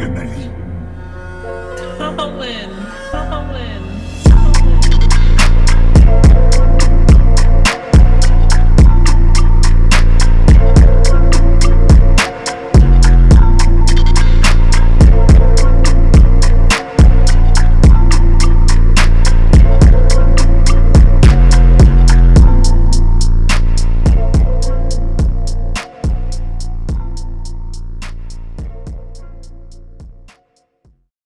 Good night.